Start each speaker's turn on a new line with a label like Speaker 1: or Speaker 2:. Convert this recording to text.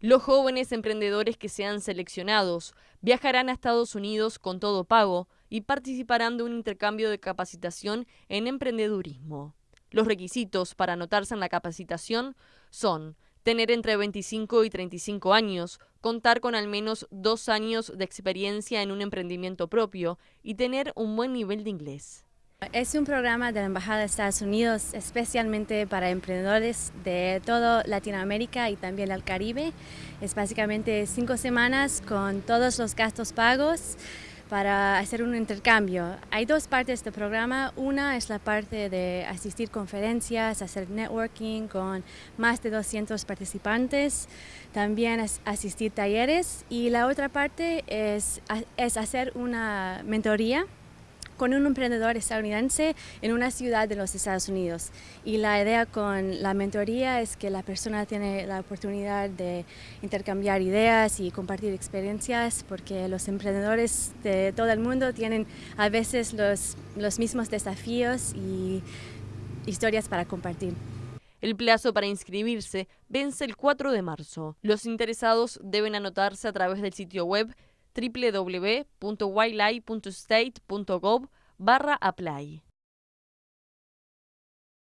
Speaker 1: Los jóvenes emprendedores que sean seleccionados viajarán a Estados Unidos con todo pago y participarán de un intercambio de capacitación en emprendedurismo. Los requisitos para anotarse en la capacitación son tener entre 25 y 35 años, contar con al menos dos años de experiencia en un emprendimiento propio y tener un buen nivel de inglés.
Speaker 2: Es un programa de la Embajada de Estados Unidos especialmente para emprendedores de toda Latinoamérica y también el Caribe. Es básicamente cinco semanas con todos los gastos pagos para hacer un intercambio. Hay dos partes del programa. Una es la parte de asistir conferencias, hacer networking con más de 200 participantes, también asistir talleres y la otra parte es, es hacer una mentoría con un emprendedor estadounidense en una ciudad de los Estados Unidos. Y la idea con la mentoría es que la persona tiene la oportunidad de intercambiar ideas y compartir experiencias porque los emprendedores de todo el mundo tienen a veces los, los mismos desafíos y historias para compartir.
Speaker 1: El plazo para inscribirse vence el 4 de marzo. Los interesados deben anotarse a través del sitio web www.wildlife.state.gov barra apply.